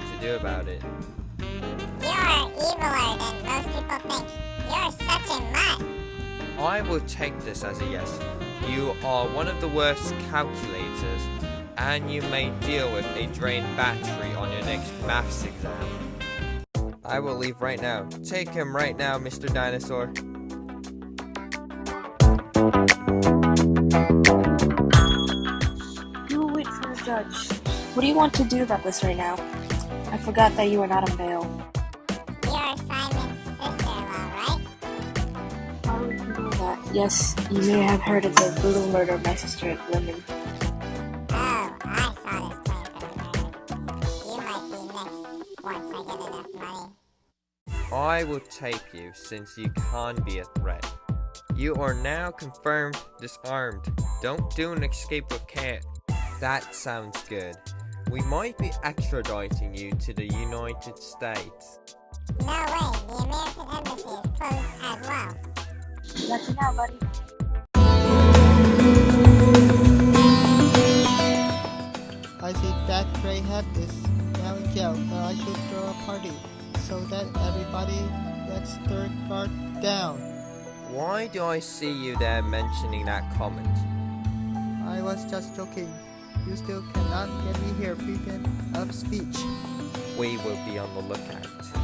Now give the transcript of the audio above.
what to do about it. You're eviler than most people think. You're such a mutt. I will take this as a yes. You are one of the worst calculators, and you may deal with a drained battery on your next maths exam. I will leave right now. Take him right now, Mr. Dinosaur. You wait for the judge. What do you want to do about this right now? I forgot that you were not a male. You're Simon's sister-in-law, right? How would you know that? Yes, you may have heard of the brutal murder of my sister at Lemon. Oh, I saw this plan for the murder. You might be next once I get enough money. I will take you since you can be a threat. You are now confirmed disarmed. Don't do an escape with care. That sounds good. We might be extraditing you to the United States. No way, the American embassy is closed as well. That's it now, buddy. I see that Gray had this now in jail, and I should throw a party so that everybody lets their guard down. Why do I see you there mentioning that comment? I was just joking. You still cannot get me here freedom of speech. We will be on the lookout.